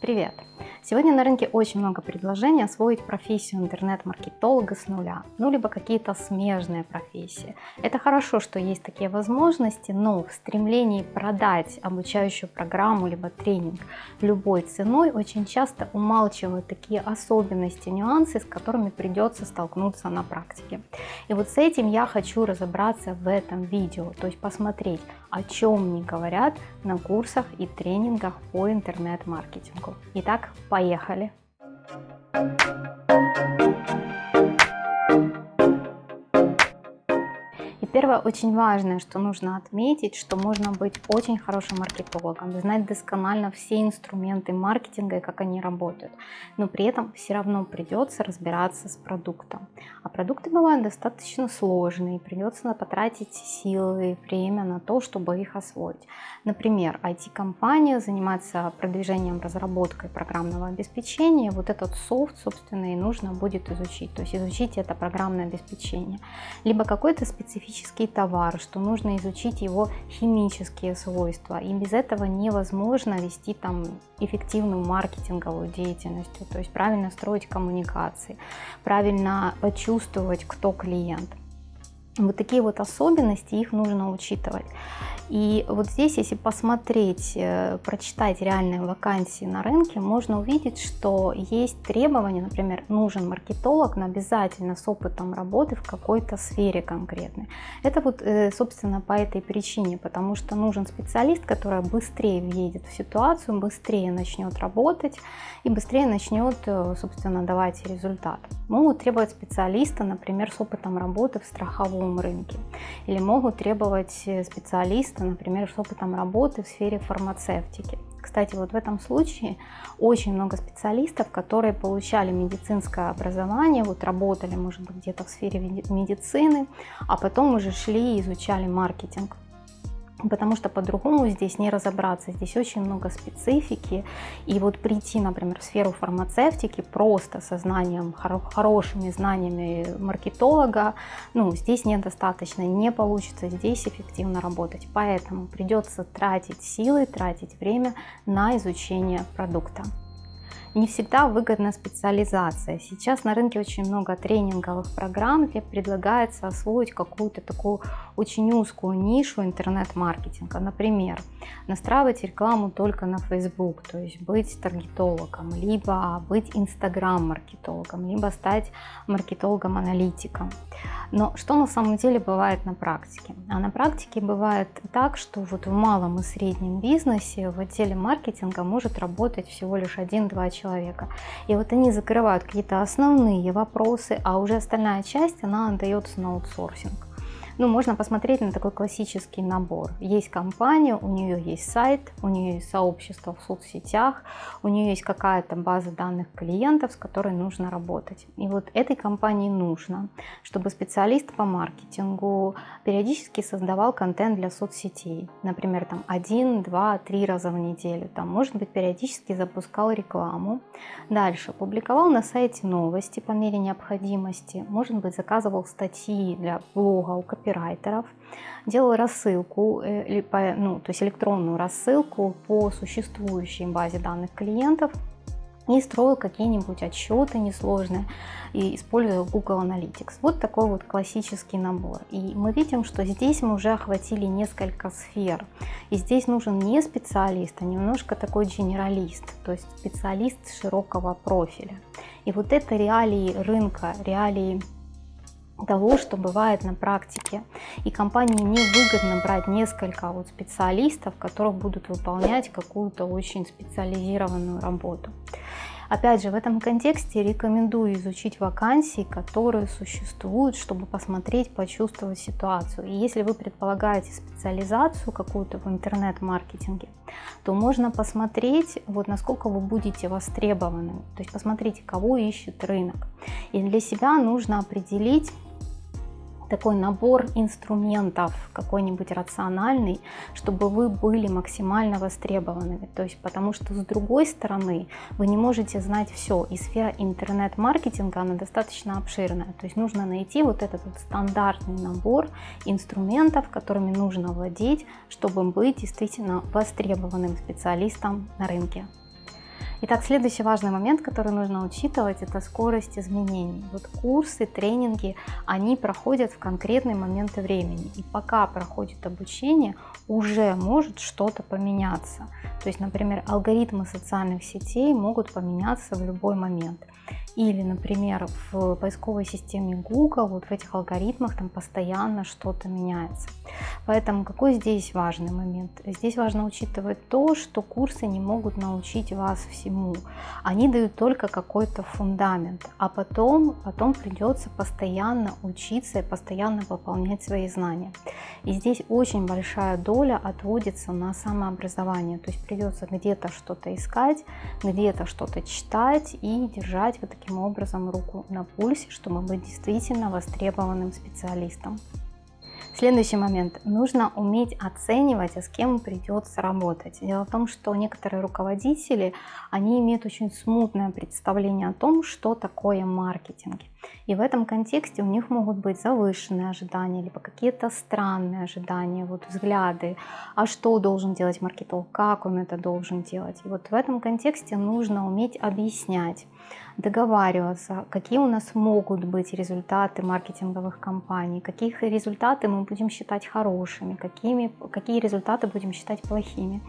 Привет! Сегодня на рынке очень много предложений освоить профессию интернет-маркетолога с нуля, ну либо какие-то смежные профессии. Это хорошо, что есть такие возможности, но в стремлении продать обучающую программу либо тренинг любой ценой очень часто умалчивают такие особенности, нюансы, с которыми придется столкнуться на практике. И вот с этим я хочу разобраться в этом видео, то есть посмотреть, о чем не говорят на курсах и тренингах по интернет-маркетингу. Итак, поехали! Первое, очень важное, что нужно отметить, что можно быть очень хорошим маркетологом, знать досконально все инструменты маркетинга и как они работают, но при этом все равно придется разбираться с продуктом. А продукты бывают достаточно сложные, придется потратить силы и время на то, чтобы их освоить. Например, IT-компания занимается продвижением, разработкой программного обеспечения, вот этот софт, собственно, и нужно будет изучить, то есть изучить это программное обеспечение. Либо какой-то специфический товар, что нужно изучить его химические свойства, и без этого невозможно вести там эффективную маркетинговую деятельность, то есть правильно строить коммуникации, правильно почувствовать, кто клиент. Вот такие вот особенности, их нужно учитывать. И вот здесь, если посмотреть, э, прочитать реальные вакансии на рынке, можно увидеть, что есть требования, например, нужен маркетолог, но обязательно с опытом работы в какой-то сфере конкретной. Это вот, э, собственно, по этой причине, потому что нужен специалист, который быстрее въедет в ситуацию, быстрее начнет работать и быстрее начнет, э, собственно, давать результат. Могут требовать специалиста, например, с опытом работы в страховом рынке. Или могут требовать специалиста, специалиста, например, с опытом работы в сфере фармацевтики. Кстати, вот в этом случае очень много специалистов, которые получали медицинское образование, вот работали, может быть, где-то в сфере медицины, а потом уже шли и изучали маркетинг потому что по-другому здесь не разобраться. Здесь очень много специфики. И вот прийти, например, в сферу фармацевтики просто со знанием, хорошими знаниями маркетолога, ну, здесь недостаточно, не получится здесь эффективно работать. Поэтому придется тратить силы, тратить время на изучение продукта не всегда выгодна специализация. Сейчас на рынке очень много тренинговых программ, где предлагается освоить какую-то такую очень узкую нишу интернет-маркетинга. Например, настраивать рекламу только на Facebook, то есть быть таргетологом, либо быть инстаграм-маркетологом, либо стать маркетологом-аналитиком. Но что на самом деле бывает на практике? А на практике бывает так, что вот в малом и среднем бизнесе в отделе маркетинга может работать всего лишь один-два человека. И вот они закрывают какие-то основные вопросы, а уже остальная часть, она отдается на аутсорсинг. Ну, можно посмотреть на такой классический набор. Есть компания, у нее есть сайт, у нее есть сообщество в соцсетях, у нее есть какая-то база данных клиентов, с которой нужно работать. И вот этой компании нужно, чтобы специалист по маркетингу периодически создавал контент для соцсетей. Например, там один, два, три раза в неделю. Там, может быть, периодически запускал рекламу. Дальше публиковал на сайте новости по мере необходимости. Может быть, заказывал статьи для блога у копирайтера копирайтеров, делал рассылку, э, ну, то есть электронную рассылку по существующей базе данных клиентов и строил какие-нибудь отчеты несложные и использовал Google Analytics. Вот такой вот классический набор. И мы видим, что здесь мы уже охватили несколько сфер. И здесь нужен не специалист, а немножко такой генералист, то есть специалист широкого профиля. И вот это реалии рынка, реалии того, что бывает на практике. И компании невыгодно брать несколько вот специалистов, которые будут выполнять какую-то очень специализированную работу. Опять же, в этом контексте рекомендую изучить вакансии, которые существуют, чтобы посмотреть, почувствовать ситуацию. И если вы предполагаете специализацию какую-то в интернет-маркетинге, то можно посмотреть, вот насколько вы будете востребованы. То есть посмотрите, кого ищет рынок. И для себя нужно определить, такой набор инструментов какой-нибудь рациональный, чтобы вы были максимально востребованными. То есть потому что с другой стороны вы не можете знать все. И сфера интернет-маркетинга, она достаточно обширная. То есть нужно найти вот этот вот стандартный набор инструментов, которыми нужно владеть, чтобы быть действительно востребованным специалистом на рынке. Итак, следующий важный момент, который нужно учитывать, это скорость изменений. Вот курсы, тренинги, они проходят в конкретные моменты времени. И пока проходит обучение, уже может что-то поменяться. То есть, например, алгоритмы социальных сетей могут поменяться в любой момент. Или, например, в поисковой системе Google, вот в этих алгоритмах там постоянно что-то меняется. Поэтому какой здесь важный момент? Здесь важно учитывать то, что курсы не могут научить вас всему. Они дают только какой-то фундамент, а потом, потом придется постоянно учиться и постоянно пополнять свои знания. И здесь очень большая доля отводится на самообразование, то есть придется где-то что-то искать, где-то что-то читать и держать вот таким образом руку на пульсе, чтобы быть действительно востребованным специалистом. Следующий момент. Нужно уметь оценивать, а с кем придется работать. Дело в том, что некоторые руководители, они имеют очень смутное представление о том, что такое маркетинг. И в этом контексте у них могут быть завышенные ожидания, либо какие-то странные ожидания, вот взгляды, а что должен делать маркетолог, как он это должен делать. И вот в этом контексте нужно уметь объяснять, договариваться, какие у нас могут быть результаты маркетинговых кампаний, какие результаты мы будем считать хорошими, какими, какие результаты будем считать плохими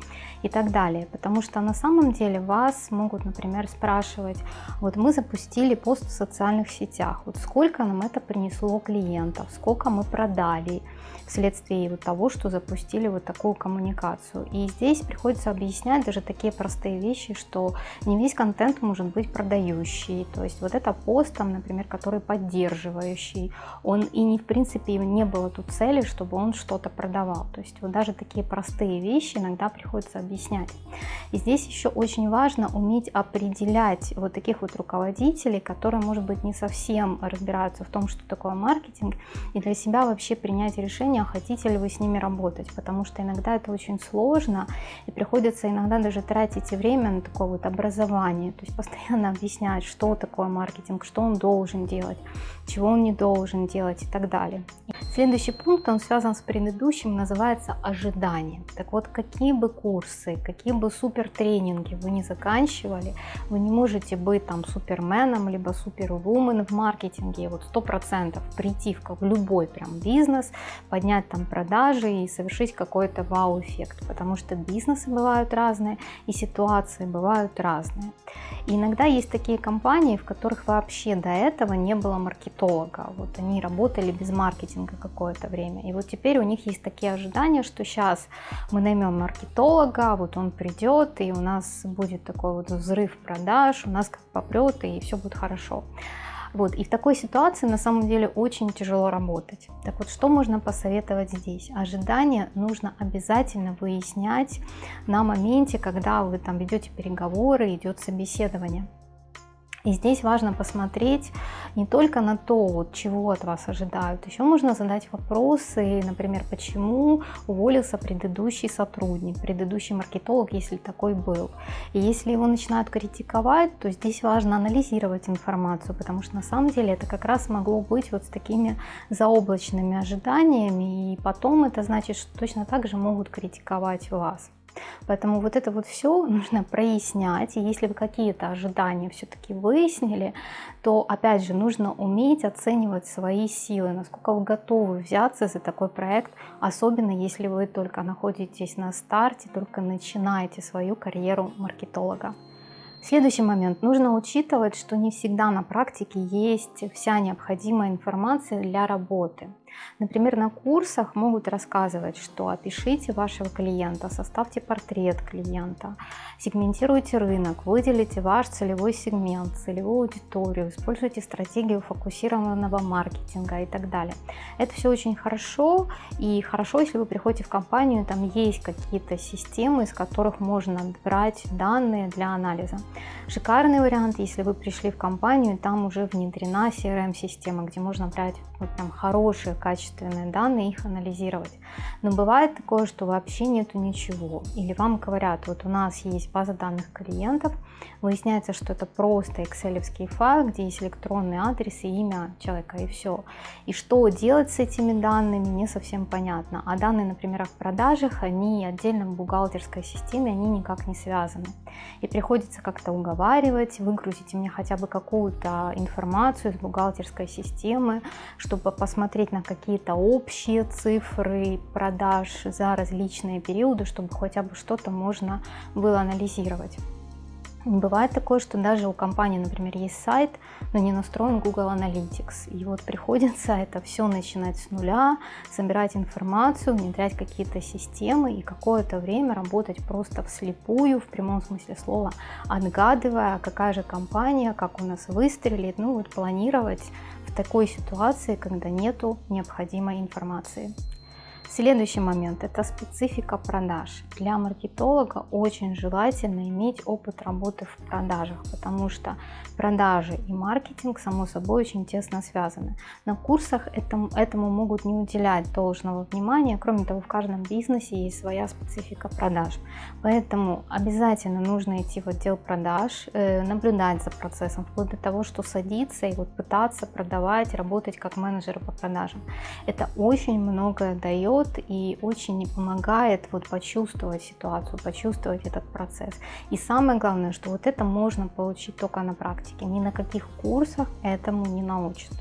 и так далее. Потому что на самом деле вас могут, например, спрашивать, вот мы запустили пост в социальных сетях, вот сколько нам это принесло клиентов, сколько мы продали вследствие вот того, что запустили вот такую коммуникацию. И здесь приходится объяснять даже такие простые вещи, что не весь контент может быть продающий, то есть вот это пост, там, например, который поддерживающий, он и не в принципе не было тут цели, чтобы он что-то продавал. То есть вот даже такие простые вещи иногда приходится объяснять. И здесь еще очень важно уметь определять вот таких вот руководителей, которые, может быть, не совсем разбираются в том, что такое маркетинг, и для себя вообще принять решение, хотите ли вы с ними работать, потому что иногда это очень сложно, и приходится иногда даже тратить время на такое вот образование, то есть постоянно объяснять, что такое маркетинг, что он должен делать, чего он не должен делать и так далее. Следующий пункт, он связан с предыдущим, называется ожидание. Так вот, какие бы курсы, какие бы супер тренинги вы не заканчивали, вы не можете быть там суперменом, либо супервумен в маркетинге, вот сто процентов прийти в, в любой прям бизнес, поднять там продажи и совершить какой-то вау-эффект, потому что бизнесы бывают разные и ситуации бывают разные. И иногда есть такие компании, в которых вообще до этого не было маркетолога, вот они работали без маркетинга какое-то время, и вот теперь у них есть такие ожидания, что сейчас мы наймем маркетолога, вот он придет, и у нас будет такой вот взрыв продаж, у нас как попрет, и все будет хорошо. Вот, и в такой ситуации на самом деле очень тяжело работать. Так вот, что можно посоветовать здесь? Ожидания нужно обязательно выяснять на моменте, когда вы там ведете переговоры, идет собеседование. И здесь важно посмотреть не только на то, вот, чего от вас ожидают, еще можно задать вопросы, например, почему уволился предыдущий сотрудник, предыдущий маркетолог, если такой был. И если его начинают критиковать, то здесь важно анализировать информацию, потому что на самом деле это как раз могло быть вот с такими заоблачными ожиданиями, и потом это значит, что точно так же могут критиковать вас. Поэтому вот это вот все нужно прояснять. И если вы какие-то ожидания все-таки выяснили, то опять же нужно уметь оценивать свои силы, насколько вы готовы взяться за такой проект, особенно если вы только находитесь на старте, только начинаете свою карьеру маркетолога. Следующий момент. Нужно учитывать, что не всегда на практике есть вся необходимая информация для работы. Например, на курсах могут рассказывать, что опишите вашего клиента, составьте портрет клиента, сегментируйте рынок, выделите ваш целевой сегмент, целевую аудиторию, используйте стратегию фокусированного маркетинга и так далее. Это все очень хорошо и хорошо, если вы приходите в компанию, там есть какие-то системы, из которых можно брать данные для анализа. Шикарный вариант, если вы пришли в компанию, там уже внедрена CRM-система, где можно брать вот прям хорошие качественные данные, их анализировать. Но бывает такое, что вообще нету ничего. Или вам говорят, вот у нас есть база данных клиентов, выясняется, что это просто excel файл, где есть электронный адрес и имя человека, и все. И что делать с этими данными, не совсем понятно. А данные, например, в продажах, они отдельно в бухгалтерской системе, они никак не связаны. И приходится как-то уговаривать, выгрузить мне хотя бы какую-то информацию из бухгалтерской системы, чтобы посмотреть на какие-то общие цифры продаж за различные периоды, чтобы хотя бы что-то можно было анализировать. Бывает такое, что даже у компании, например, есть сайт, но не настроен Google Analytics. И вот приходится это все начинать с нуля, собирать информацию, внедрять какие-то системы и какое-то время работать просто вслепую, в прямом смысле слова, отгадывая, какая же компания, как у нас выстрелит, ну вот планировать в такой ситуации, когда нету необходимой информации. Следующий момент – это специфика продаж. Для маркетолога очень желательно иметь опыт работы в продажах, потому что продажи и маркетинг, само собой, очень тесно связаны. На курсах этому, этому могут не уделять должного внимания. Кроме того, в каждом бизнесе есть своя специфика продаж. Поэтому обязательно нужно идти в отдел продаж, э, наблюдать за процессом, вплоть до того, что садиться и вот пытаться продавать, работать как менеджер по продажам. Это очень многое дает и очень помогает вот почувствовать ситуацию, почувствовать этот процесс. И самое главное, что вот это можно получить только на практике, ни на каких курсах этому не научат.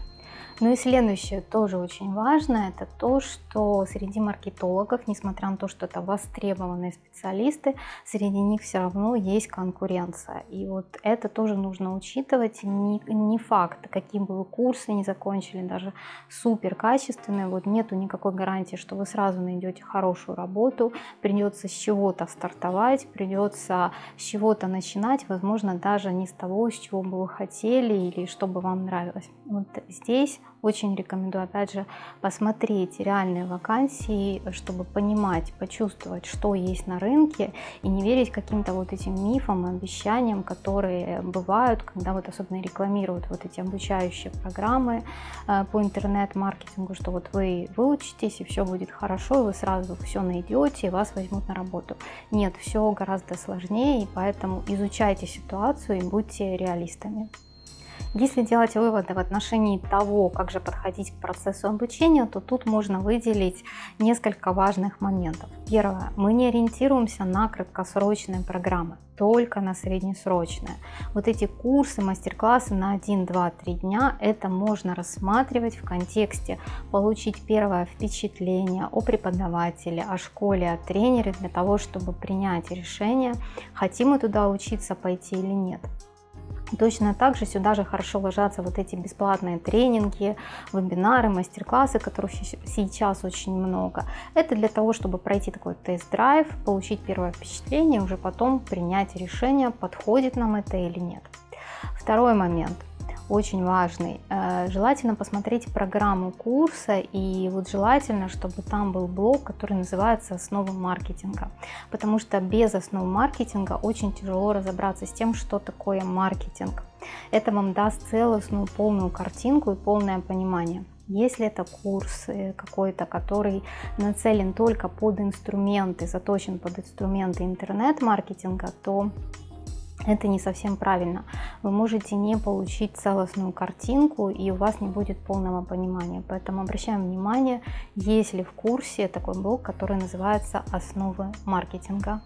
Ну и следующее тоже очень важно, это то, что среди маркетологов, несмотря на то, что это востребованные специалисты, среди них все равно есть конкуренция. И вот это тоже нужно учитывать. Не, не факт, какие бы вы курсы не закончили, даже супер качественные, вот нету никакой гарантии, что вы сразу найдете хорошую работу, придется с чего-то стартовать, придется с чего-то начинать, возможно, даже не с того, с чего бы вы хотели или что бы вам нравилось. Вот здесь очень рекомендую, опять же, посмотреть реальные вакансии, чтобы понимать, почувствовать, что есть на рынке, и не верить каким-то вот этим мифам, обещаниям, которые бывают, когда вот особенно рекламируют вот эти обучающие программы э, по интернет-маркетингу, что вот вы выучитесь, и все будет хорошо, и вы сразу все найдете, и вас возьмут на работу. Нет, все гораздо сложнее, и поэтому изучайте ситуацию и будьте реалистами. Если делать выводы в отношении того, как же подходить к процессу обучения, то тут можно выделить несколько важных моментов. Первое. Мы не ориентируемся на краткосрочные программы, только на среднесрочные. Вот эти курсы, мастер-классы на 1, 2, 3 дня, это можно рассматривать в контексте получить первое впечатление о преподавателе, о школе, о тренере для того, чтобы принять решение, хотим мы туда учиться пойти или нет. Точно так же сюда же хорошо ложатся вот эти бесплатные тренинги, вебинары, мастер-классы, которых сейчас очень много. Это для того, чтобы пройти такой тест-драйв, получить первое впечатление, уже потом принять решение, подходит нам это или нет. Второй момент очень важный. Э, желательно посмотреть программу курса и вот желательно, чтобы там был блок, который называется «Основы маркетинга», потому что без основ маркетинга очень тяжело разобраться с тем, что такое маркетинг. Это вам даст целостную полную картинку и полное понимание. Если это курс э, какой-то, который нацелен только под инструменты, заточен под инструменты интернет-маркетинга, то это не совсем правильно. Вы можете не получить целостную картинку и у вас не будет полного понимания. Поэтому обращаем внимание, есть ли в курсе такой блок, который называется «Основы маркетинга».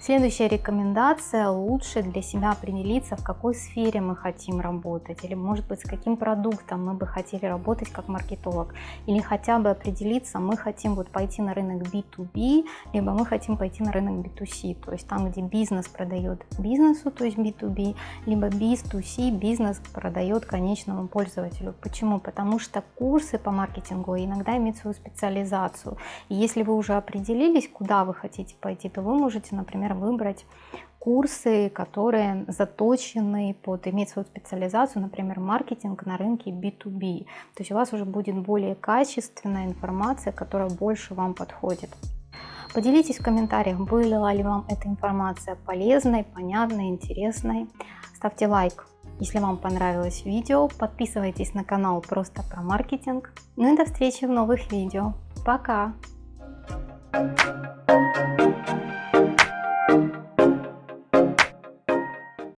Следующая рекомендация – лучше для себя определиться, в какой сфере мы хотим работать, или может быть с каким продуктом мы бы хотели работать как маркетолог, или хотя бы определиться, мы хотим вот пойти на рынок B2B, либо мы хотим пойти на рынок B2C, то есть там, где бизнес продает бизнесу, то есть B2B, либо B2C, бизнес продает конечному пользователю. Почему? Потому что курсы по маркетингу иногда имеют свою специализацию. И если вы уже определились, куда вы хотите пойти, то вы можете, например, например, выбрать курсы, которые заточены под иметь свою специализацию, например, маркетинг на рынке B2B. То есть у вас уже будет более качественная информация, которая больше вам подходит. Поделитесь в комментариях, была ли вам эта информация полезной, понятной, интересной. Ставьте лайк, если вам понравилось видео. Подписывайтесь на канал просто про маркетинг. Ну и до встречи в новых видео. Пока! Thank you.